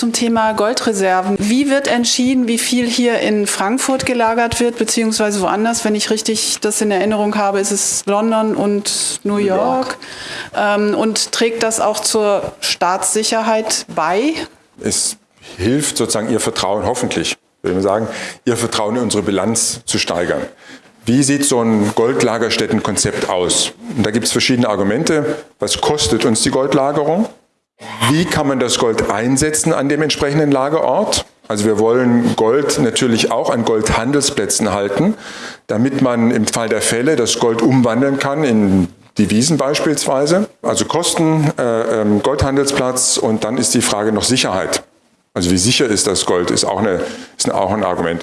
Zum Thema Goldreserven. Wie wird entschieden, wie viel hier in Frankfurt gelagert wird, beziehungsweise woanders? Wenn ich richtig das in Erinnerung habe, ist es London und New York. Ähm, und trägt das auch zur Staatssicherheit bei? Es hilft sozusagen Ihr Vertrauen hoffentlich, würde ich sagen, Ihr Vertrauen in unsere Bilanz zu steigern. Wie sieht so ein Goldlagerstättenkonzept aus? Und da gibt es verschiedene Argumente. Was kostet uns die Goldlagerung? Wie kann man das Gold einsetzen an dem entsprechenden Lagerort? Also wir wollen Gold natürlich auch an Goldhandelsplätzen halten, damit man im Fall der Fälle das Gold umwandeln kann in Devisen beispielsweise. Also Kosten, äh, ähm, Goldhandelsplatz und dann ist die Frage noch Sicherheit. Also wie sicher ist das Gold, ist auch, eine, ist auch ein Argument.